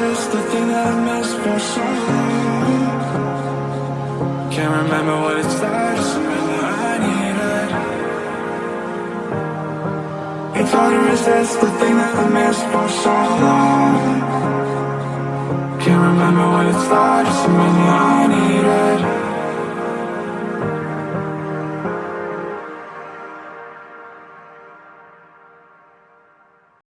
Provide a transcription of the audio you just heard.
this the thing that I missed for so long. Can't remember what it's like to surrender, I need it. It's hard to resist the thing that I missed for so long. Can't remember what it's like to surrender, I need it.